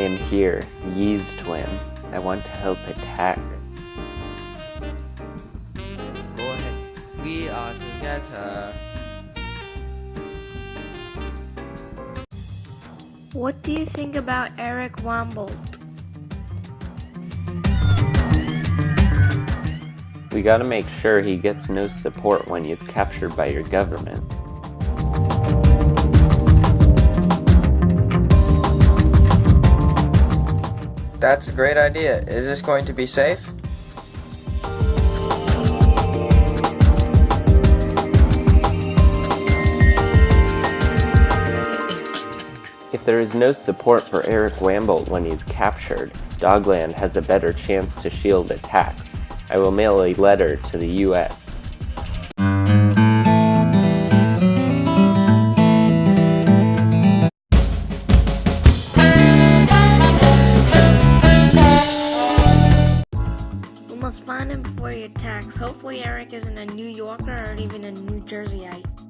here, Yee's twin. I want to help attack. Go ahead. We are together. What do you think about Eric Wambold? We gotta make sure he gets no support when he's captured by your government. That's a great idea. Is this going to be safe? If there is no support for Eric Wambold when he's captured, Dogland has a better chance to shield attacks. I will mail a letter to the US. Must find him before he attacks. Hopefully Eric isn't a New Yorker or even a New Jerseyite.